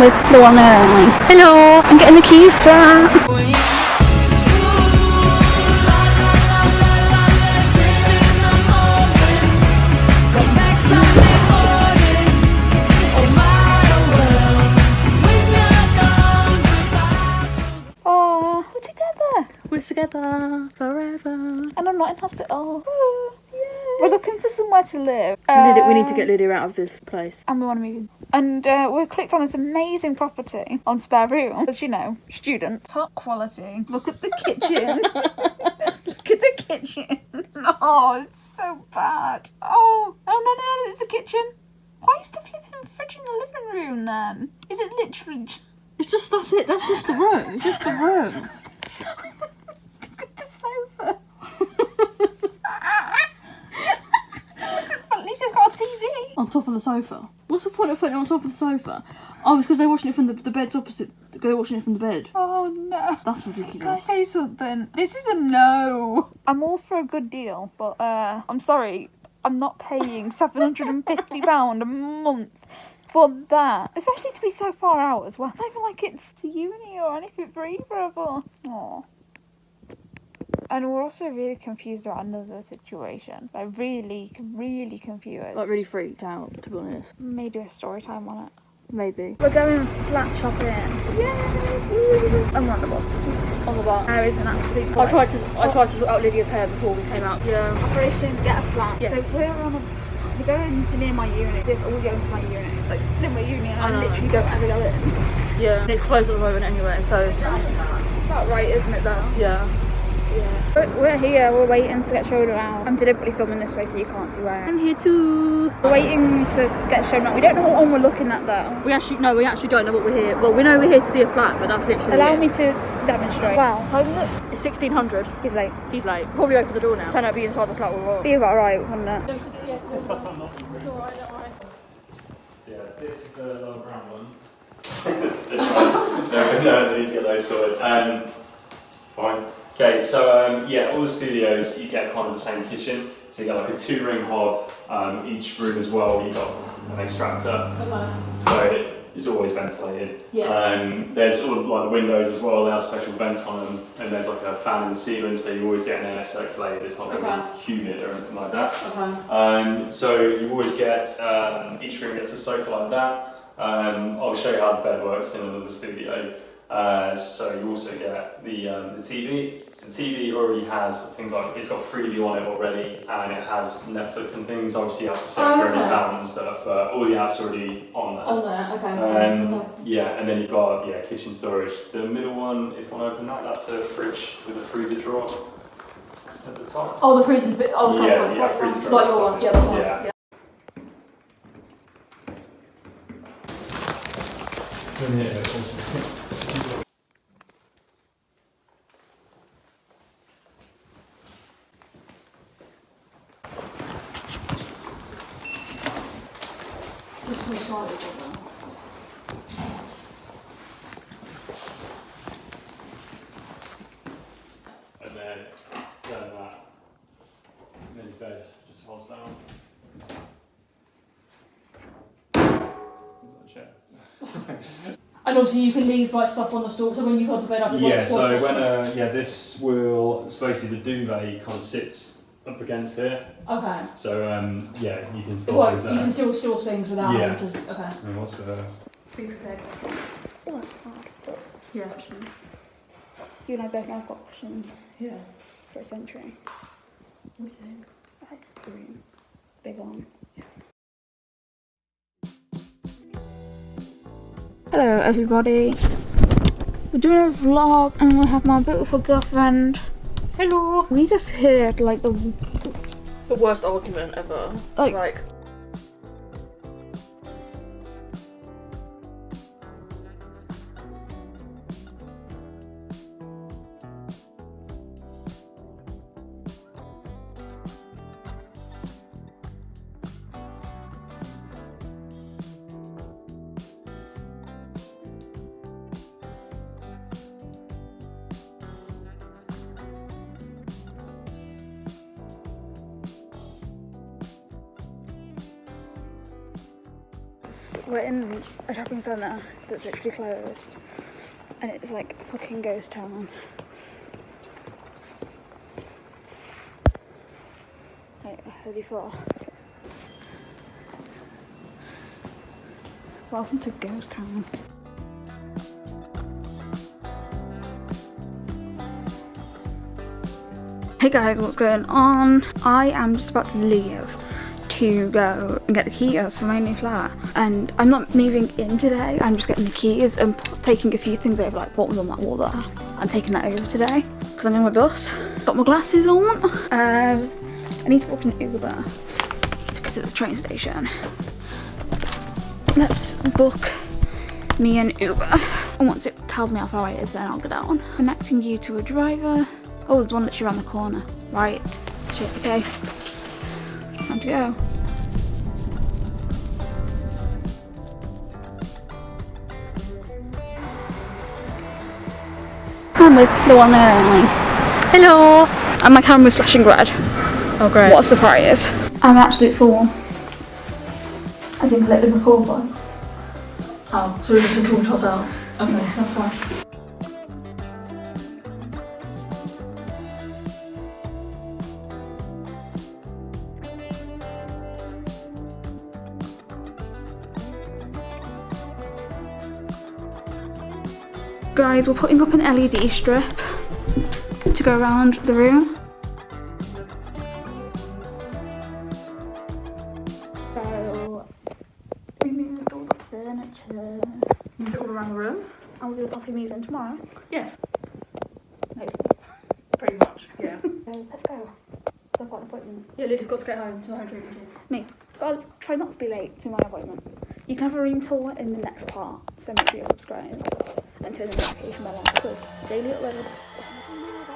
with the one and only. Hello, I'm getting the keys to that. Oh, we're together. We're together forever. And I'm not in hospital. Woo. We're looking for somewhere to live. Lydia, we need to get Lydia out of this place. and we want to move. And uh, we clicked on this amazing property on spare room. As you know, student. Top quality. Look at the kitchen. Look at the kitchen. Oh, it's so bad. Oh, oh no, no, no, it's a kitchen. Why is the flipping fridge in the living room then? Is it literally It's just that's it. That's just the room. It's just the room. Look at the sofa. At least it's got a TV. on top of the sofa. What's the point of putting it on top of the sofa? Oh, it's because they're watching it from the, the bed's opposite. They're watching it from the bed. Oh no. That's ridiculous. Can I say something? This is a no. I'm all for a good deal, but uh, I'm sorry, I'm not paying seven hundred and fifty pound a month for that, especially to be so far out as well. It's not even like it's to uni or anything for either of us. Aw. And we're also really confused about another situation. Like really, really confused. Like really freaked out, to be honest. May do a story time on it. Maybe. We're going flat shopping. Yay! I'm on the bus. On the bar. There is an absolute. I tried to I tried to sort out Lydia's hair before we came out. Yeah. Operation Get a Flat. Yes. So we're on a. We're going to near my unit. If we go into my unit, like near my unit, and I I, literally don't ever go in. Yeah. And it's closed at the moment anyway, so About right, isn't it? Though. yeah. Yeah. But we're here. We're waiting to get shown around. I'm deliberately filming this way so you can't see where I am. I'm here too. We're waiting to get shown around. We don't know what one we're looking at though. We actually no, we actually don't know what we're here. Well, we know we're here to see a flat, but that's literally Allow it. me to demonstrate. Wow. It's sixteen hundred. He's late. He's late. Probably open the door now. Turn out be inside the flat with Rob. Be about right, wouldn't it? Yeah, this is the lower brown one. no, no, need to get those sorted. Um, fine. Okay, so um, yeah, all the studios you get kind of the same kitchen. So you get like a two-ring hob. Um, each room as well, you've got an extractor. So it's always ventilated. Yeah. Um, there's all of, like the windows as well. They have special vents on them, and there's like a fan in the ceiling, so you always get an air circulated. It's not really humid or anything like that. Okay. Um, so you always get, um, each room gets a sofa like that. Um, I'll show you how the bed works in another studio. Uh, so you also get the, um, the TV. So the TV already has things like, it's got Freeview on it already and it has Netflix and things. Obviously you have to set Oh, your own okay. account and stuff, but all the apps are already on there. On there. Okay. Um, okay. yeah, and then you've got yeah kitchen storage. The middle one, if you want to open that, that's a fridge with a freezer drawer at the top. Oh, the freezer's bit. Oh, okay. Yeah, yeah, freezer drawer Like at the your top. one. Yeah, that's fine. Yeah. yeah. Just small slightly bigger. And then turn that, and then your bed just folds down. Chair. And also, you can leave like stuff on the stool. So when you've hold the bed up, it Yeah, so when uh, yeah, this will so basically the duvet kind of sits up against here. Okay. So um, yeah, you can store Well, things you can still store things without Yeah. having to. Okay. And what's uh, Be prepared. Oh, that's hard. But Yeah. questions. You and I both know I've got questions Yeah. for a century. Like, green. Big one. Hello everybody. We're doing a vlog and we have my beautiful girlfriend. Hello. We just heard like the The worst argument ever. Like- like we're in a shopping centre that's literally closed, and it's like fucking ghost town. Wait, have you far? Welcome to Ghost Town. Hey guys, what's going on? I am just about to leave to go and get the keys for my new flat. And I'm not moving in today, I'm just getting the keys and taking a few things over, like what was on that wall there. I'm taking that over today because I'm in my bus. Got my glasses on. Um, I need to book an Uber to get to the train station. Let's book me an Uber. And once it tells me how far it is, then I'll get down. Connecting you to a driver. Oh, there's one literally around the corner. Right. Shit, okay. Time to go. I'm with the one there only. Hello! And my camera's flashing red. Oh, great. What a surprise. I'm an absolute fool. I think I let the record button. Oh, so we're just going to toss out. Okay, that's fine. Guys, we're putting up an LED strip to go around the room. So, we moved all the furniture. Move it all around the room? And we'll do probably move in tomorrow. Yes, Hopefully. pretty much, yeah. So, let's go. I've got an appointment. yeah, Lydia's got to get home to the home treatment. Me. Gotta try not to be late to my appointment you can have a room tour in the next part, so make sure you're subscribed and turn the notification bell on because daily uploads.